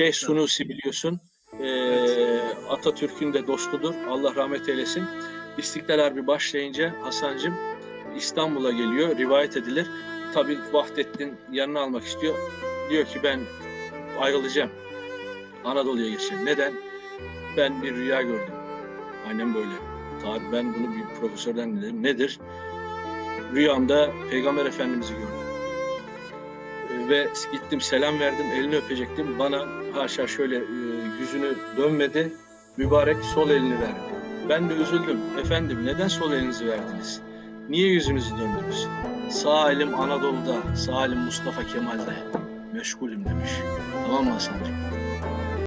Şeyh Sunusi biliyorsun. Ee, Atatürk'ün de dostudur. Allah rahmet eylesin. İstiklal Harbi başlayınca Hasan'cığım İstanbul'a geliyor. Rivayet edilir. Tabii Vahdettin yanına almak istiyor. Diyor ki ben ayrılacağım. Anadolu'ya geçeceğim. Neden? Ben bir rüya gördüm. Annem böyle. Tabii ben bunu bir profesörden dinledim. Nedir? Rüyamda Peygamber Efendimiz'i gördüm. Ve gittim selam verdim, elini öpecektim. Bana haşa şöyle e, yüzünü dönmedi, mübarek sol elini verdi. Ben de üzüldüm. Efendim neden sol elinizi verdiniz? Niye yüzünüzü döndünüz? Sağ elim Anadolu'da, sağ elim Mustafa Kemal'de. Meşgulüm demiş. Tamam mı Hasan'cığım?